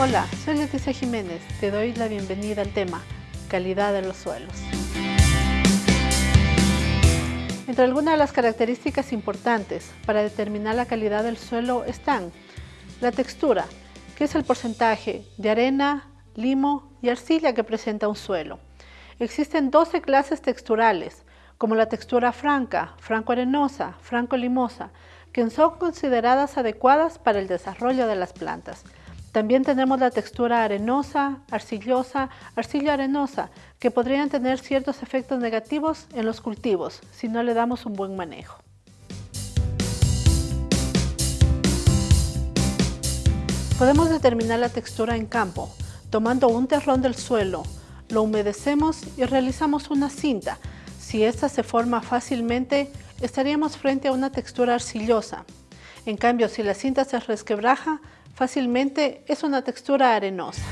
Hola, soy Leticia Jiménez. Te doy la bienvenida al tema Calidad de los suelos. Entre algunas de las características importantes para determinar la calidad del suelo están la textura, que es el porcentaje de arena, limo y arcilla que presenta un suelo. Existen 12 clases texturales, como la textura franca, franco-arenosa, franco-limosa, que son consideradas adecuadas para el desarrollo de las plantas. También tenemos la textura arenosa, arcillosa, arcillo-arenosa, que podrían tener ciertos efectos negativos en los cultivos si no le damos un buen manejo. Podemos determinar la textura en campo, tomando un terrón del suelo, lo humedecemos y realizamos una cinta. Si esta se forma fácilmente, estaríamos frente a una textura arcillosa. En cambio, si la cinta se resquebraja, fácilmente es una textura arenosa.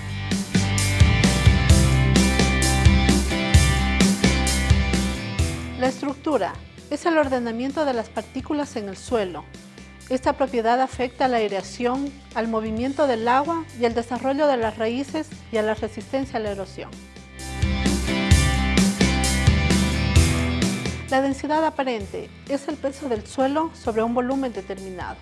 La estructura es el ordenamiento de las partículas en el suelo. Esta propiedad afecta a la aireación, al movimiento del agua y al desarrollo de las raíces y a la resistencia a la erosión. La densidad aparente es el peso del suelo sobre un volumen determinado.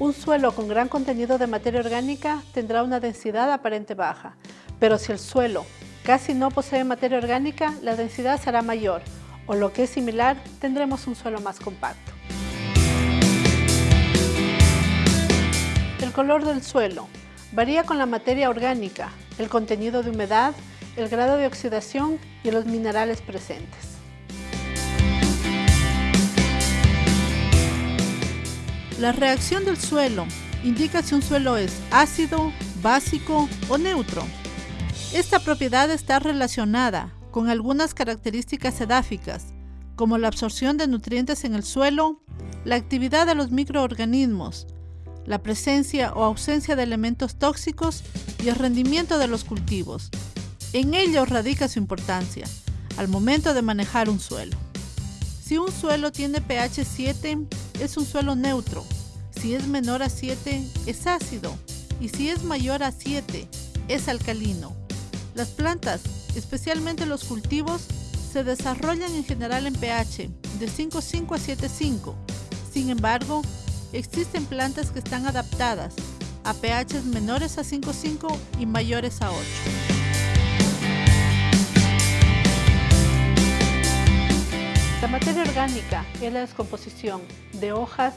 Un suelo con gran contenido de materia orgánica tendrá una densidad aparente baja, pero si el suelo casi no posee materia orgánica, la densidad será mayor, o lo que es similar, tendremos un suelo más compacto. El color del suelo varía con la materia orgánica, el contenido de humedad, el grado de oxidación y los minerales presentes. La reacción del suelo indica si un suelo es ácido, básico o neutro. Esta propiedad está relacionada con algunas características edáficas, como la absorción de nutrientes en el suelo, la actividad de los microorganismos, la presencia o ausencia de elementos tóxicos y el rendimiento de los cultivos. En ello radica su importancia al momento de manejar un suelo. Si un suelo tiene pH 7, es un suelo neutro. Si es menor a 7, es ácido. Y si es mayor a 7, es alcalino. Las plantas, especialmente los cultivos, se desarrollan en general en pH de 5,5 a 7,5. Sin embargo, existen plantas que están adaptadas a pH menores a 5,5 y mayores a 8. Materia orgánica es la descomposición de hojas,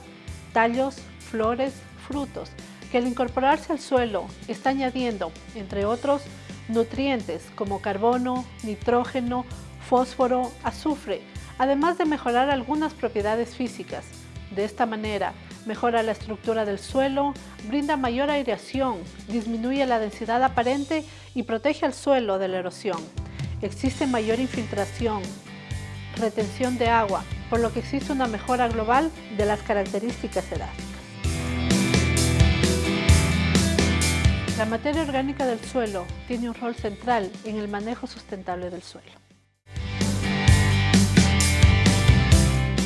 tallos, flores, frutos, que al incorporarse al suelo está añadiendo, entre otros, nutrientes como carbono, nitrógeno, fósforo, azufre, además de mejorar algunas propiedades físicas. De esta manera, mejora la estructura del suelo, brinda mayor aireación, disminuye la densidad aparente y protege al suelo de la erosión. Existe mayor infiltración, retención de agua, por lo que existe una mejora global de las características edáficas. La materia orgánica del suelo tiene un rol central en el manejo sustentable del suelo.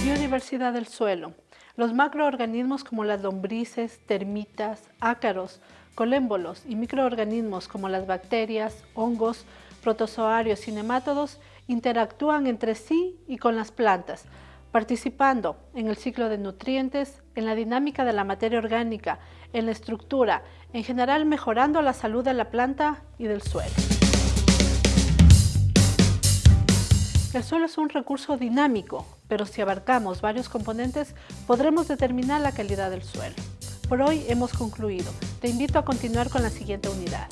Biodiversidad del suelo. Los macroorganismos como las lombrices, termitas, ácaros, colémbolos y microorganismos como las bacterias, hongos, protozoarios y nemátodos interactúan entre sí y con las plantas, participando en el ciclo de nutrientes, en la dinámica de la materia orgánica, en la estructura, en general mejorando la salud de la planta y del suelo. El suelo es un recurso dinámico, pero si abarcamos varios componentes, podremos determinar la calidad del suelo. Por hoy hemos concluido. Te invito a continuar con la siguiente unidad.